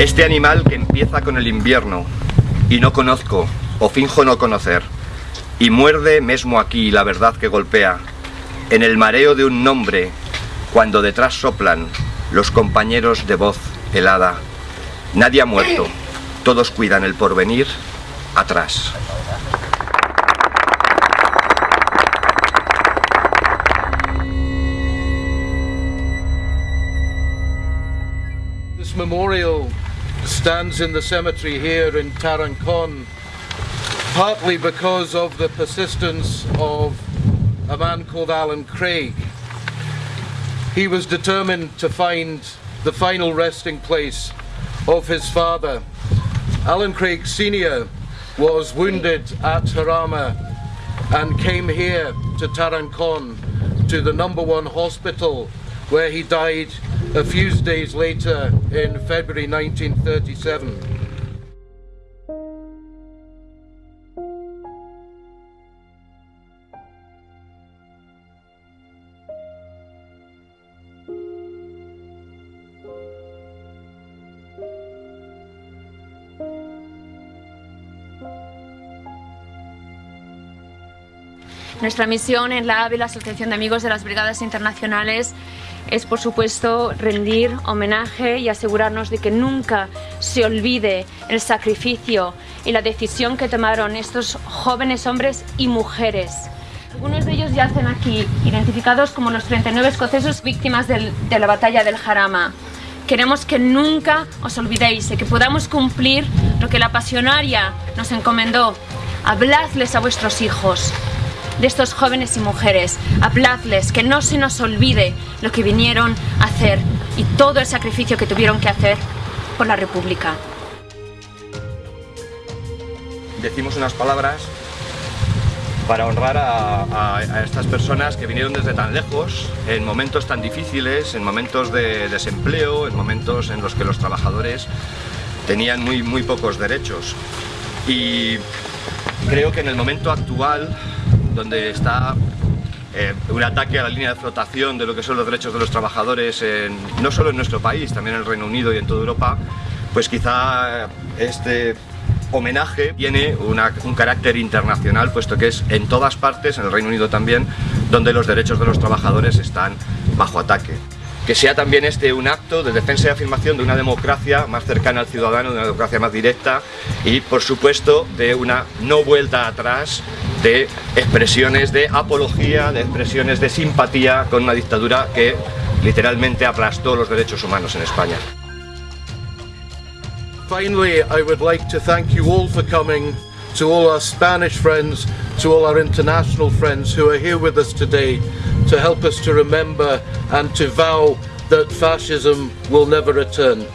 Este animal que empieza con el invierno y no conozco o finjo no conocer y muerde mesmo aquí la verdad que golpea en el mareo de un nombre cuando detrás soplan los compañeros de voz helada. Nadie ha muerto, todos cuidan el porvenir atrás. Memorial stands in the cemetery here in Tarancon partly because of the persistence of a man called Alan Craig. He was determined to find the final resting place of his father. Alan Craig Sr. was wounded at Harama and came here to Tarancon to the number one hospital where he died a few days later in February 1937. Nuestra misión en la AVE, la Asociación de Amigos de las Brigadas Internacionales, es por supuesto rendir homenaje y asegurarnos de que nunca se olvide el sacrificio y la decisión que tomaron estos jóvenes hombres y mujeres. Algunos de ellos yacen aquí, identificados como los 39 escoceses víctimas de la batalla del Jarama. Queremos que nunca os olvidéis y que podamos cumplir lo que la pasionaria nos encomendó. Habladles a vuestros hijos, de estos jóvenes y mujeres. Habladles, que no se nos olvide lo que vinieron a hacer y todo el sacrificio que tuvieron que hacer por la República. Decimos unas palabras para honrar a, a, estas personas que vinieron desde tan lejos, en momentos tan difíciles, en momentos de desempleo, en momentos en los que los trabajadores tenían muy, muy pocos derechos. Y creo que en el momento actual donde está eh, un ataque a la línea de flotación de lo que son los derechos de los trabajadores, no solo en nuestro país, también en el Reino Unido y en toda Europa, pues quizá este homenaje tiene un carácter internacional, puesto que es en todas partes, en el Reino Unido también, donde los derechos de los trabajadores están bajo ataque. Que sea también este un acto de defensa y afirmación de una democracia más cercana al ciudadano, de una democracia más directa y, por supuesto, de una no vuelta atrás de expresiones de apología, de expresiones de simpatía con una dictadura que literalmente aplastó los derechos humanos en España. Finally, I would like to thank you all for coming, to all our Spanish friends, to all our international friends who are here with us today to help us to remember and to vow that fascism will never return.